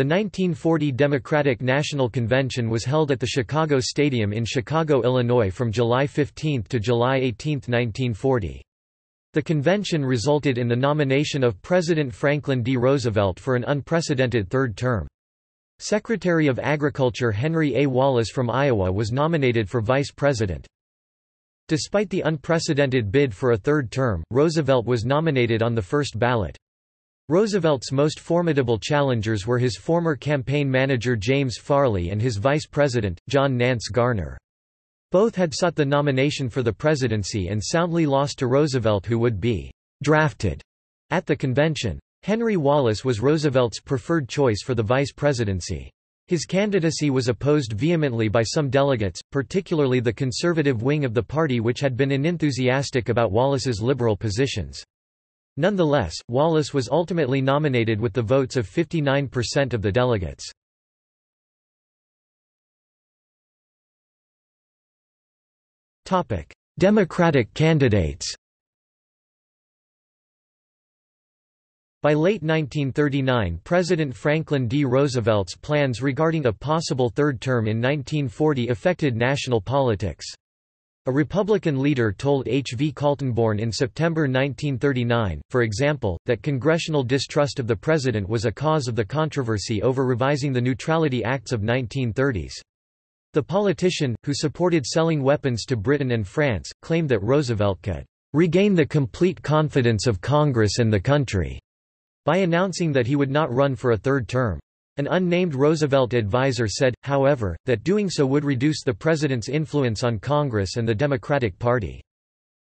The 1940 Democratic National Convention was held at the Chicago Stadium in Chicago, Illinois from July 15 to July 18, 1940. The convention resulted in the nomination of President Franklin D. Roosevelt for an unprecedented third term. Secretary of Agriculture Henry A. Wallace from Iowa was nominated for vice president. Despite the unprecedented bid for a third term, Roosevelt was nominated on the first ballot. Roosevelt's most formidable challengers were his former campaign manager James Farley and his vice president, John Nance Garner. Both had sought the nomination for the presidency and soundly lost to Roosevelt who would be «drafted» at the convention. Henry Wallace was Roosevelt's preferred choice for the vice presidency. His candidacy was opposed vehemently by some delegates, particularly the conservative wing of the party which had been unenthusiastic about Wallace's liberal positions. Nonetheless, Wallace was ultimately nominated with the votes of 59% of the delegates. Democratic candidates By late 1939 President Franklin D. Roosevelt's plans regarding a possible third term in 1940 affected national politics. A Republican leader told H. V. Kaltenborn in September 1939, for example, that congressional distrust of the president was a cause of the controversy over revising the Neutrality Acts of 1930s. The politician, who supported selling weapons to Britain and France, claimed that Roosevelt could regain the complete confidence of Congress and the country by announcing that he would not run for a third term. An unnamed Roosevelt advisor said, however, that doing so would reduce the president's influence on Congress and the Democratic Party.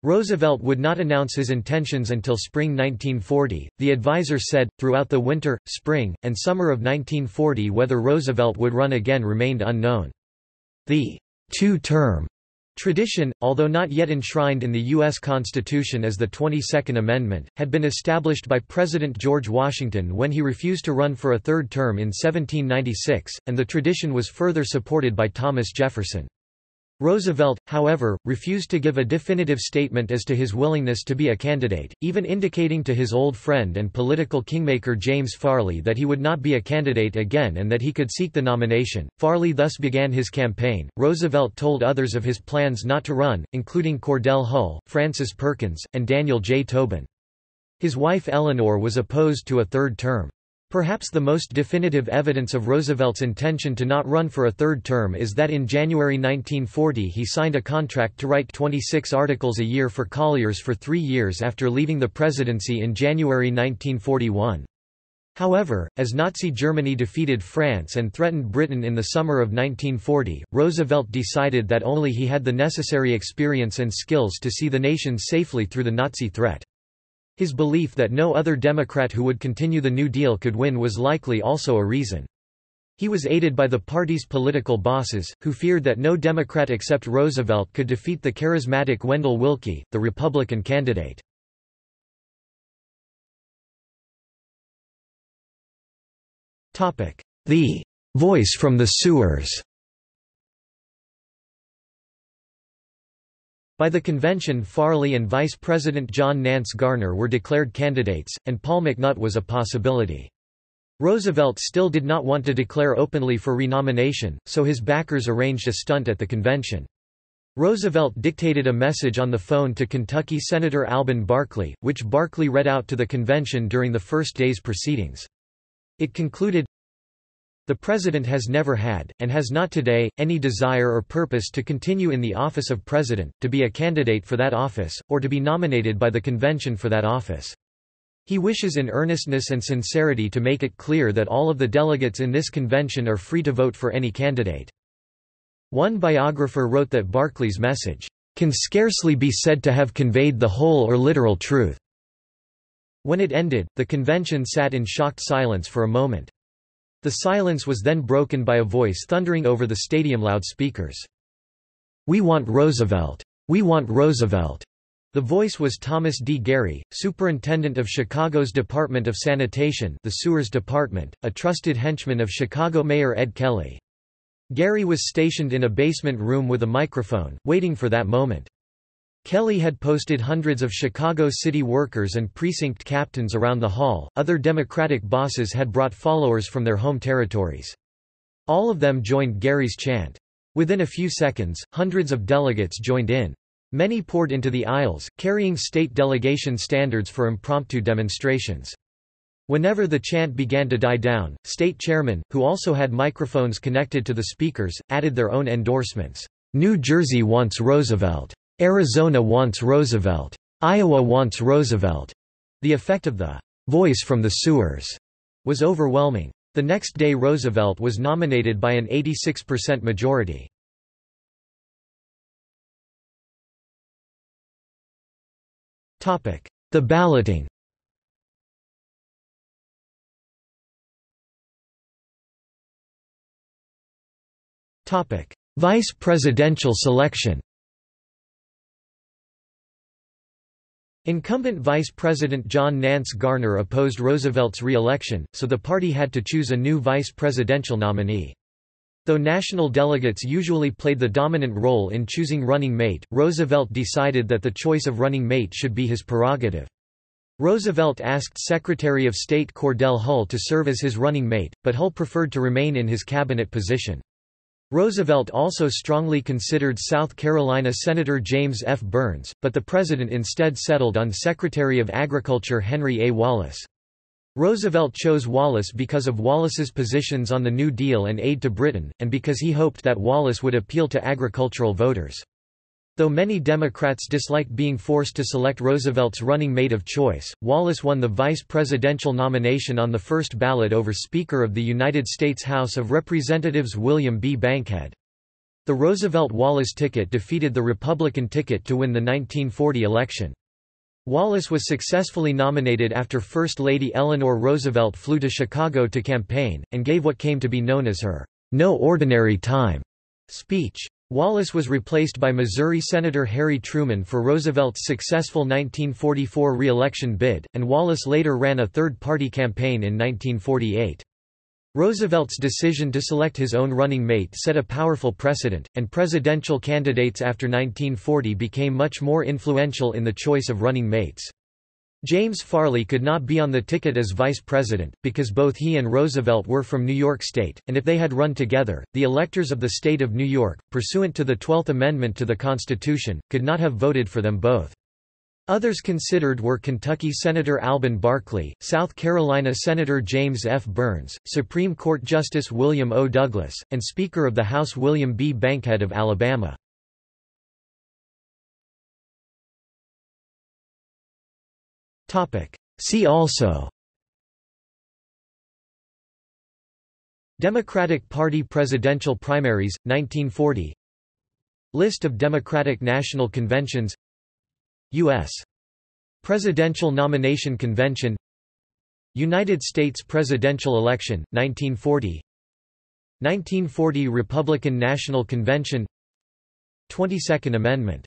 Roosevelt would not announce his intentions until spring 1940. The advisor said, throughout the winter, spring, and summer of 1940 whether Roosevelt would run again remained unknown. The two-term Tradition, although not yet enshrined in the U.S. Constitution as the 22nd Amendment, had been established by President George Washington when he refused to run for a third term in 1796, and the tradition was further supported by Thomas Jefferson. Roosevelt, however, refused to give a definitive statement as to his willingness to be a candidate, even indicating to his old friend and political kingmaker James Farley that he would not be a candidate again and that he could seek the nomination. Farley thus began his campaign. Roosevelt told others of his plans not to run, including Cordell Hull, Frances Perkins, and Daniel J. Tobin. His wife Eleanor was opposed to a third term. Perhaps the most definitive evidence of Roosevelt's intention to not run for a third term is that in January 1940 he signed a contract to write 26 articles a year for Collier's for three years after leaving the presidency in January 1941. However, as Nazi Germany defeated France and threatened Britain in the summer of 1940, Roosevelt decided that only he had the necessary experience and skills to see the nation safely through the Nazi threat. His belief that no other Democrat who would continue the New Deal could win was likely also a reason. He was aided by the party's political bosses, who feared that no Democrat except Roosevelt could defeat the charismatic Wendell Willkie, the Republican candidate. The voice from the sewers By the convention Farley and Vice President John Nance Garner were declared candidates, and Paul McNutt was a possibility. Roosevelt still did not want to declare openly for renomination, so his backers arranged a stunt at the convention. Roosevelt dictated a message on the phone to Kentucky Senator Alben Barkley, which Barkley read out to the convention during the first day's proceedings. It concluded, the President has never had, and has not today, any desire or purpose to continue in the office of President, to be a candidate for that office, or to be nominated by the convention for that office. He wishes in earnestness and sincerity to make it clear that all of the delegates in this convention are free to vote for any candidate. One biographer wrote that Barkley's message, "...can scarcely be said to have conveyed the whole or literal truth." When it ended, the convention sat in shocked silence for a moment. The silence was then broken by a voice thundering over the stadium loudspeakers. We want Roosevelt! We want Roosevelt! The voice was Thomas D. Garry, superintendent of Chicago's Department of Sanitation the Sewers Department, a trusted henchman of Chicago Mayor Ed Kelly. Garry was stationed in a basement room with a microphone, waiting for that moment. Kelly had posted hundreds of Chicago city workers and precinct captains around the hall. Other Democratic bosses had brought followers from their home territories. All of them joined Garry's chant. Within a few seconds, hundreds of delegates joined in. Many poured into the aisles, carrying state delegation standards for impromptu demonstrations. Whenever the chant began to die down, state chairmen, who also had microphones connected to the speakers, added their own endorsements. New Jersey wants Roosevelt. Arizona wants Roosevelt. Iowa wants Roosevelt. The effect of the voice from the sewers was overwhelming. The next day Roosevelt was nominated by an 86% majority. The balloting Vice presidential selection Incumbent Vice President John Nance Garner opposed Roosevelt's re-election, so the party had to choose a new vice presidential nominee. Though national delegates usually played the dominant role in choosing running mate, Roosevelt decided that the choice of running mate should be his prerogative. Roosevelt asked Secretary of State Cordell Hull to serve as his running mate, but Hull preferred to remain in his cabinet position. Roosevelt also strongly considered South Carolina Senator James F. Byrnes, but the president instead settled on Secretary of Agriculture Henry A. Wallace. Roosevelt chose Wallace because of Wallace's positions on the New Deal and aid to Britain, and because he hoped that Wallace would appeal to agricultural voters. Though many Democrats disliked being forced to select Roosevelt's running mate of choice, Wallace won the vice presidential nomination on the first ballot over Speaker of the United States House of Representatives William B. Bankhead. The Roosevelt-Wallace ticket defeated the Republican ticket to win the 1940 election. Wallace was successfully nominated after First Lady Eleanor Roosevelt flew to Chicago to campaign, and gave what came to be known as her no ordinary time speech. Wallace was replaced by Missouri Senator Harry Truman for Roosevelt's successful 1944 re-election bid, and Wallace later ran a third-party campaign in 1948. Roosevelt's decision to select his own running mate set a powerful precedent, and presidential candidates after 1940 became much more influential in the choice of running mates. James Farley could not be on the ticket as vice president, because both he and Roosevelt were from New York State, and if they had run together, the electors of the state of New York, pursuant to the Twelfth Amendment to the Constitution, could not have voted for them both. Others considered were Kentucky Senator Alben Barkley, South Carolina Senator James F. Byrnes, Supreme Court Justice William O. Douglas, and Speaker of the House William B. Bankhead of Alabama. See also Democratic Party presidential primaries, 1940 List of Democratic National Conventions U.S. Presidential Nomination Convention United States presidential election, 1940 1940 Republican National Convention 22nd Amendment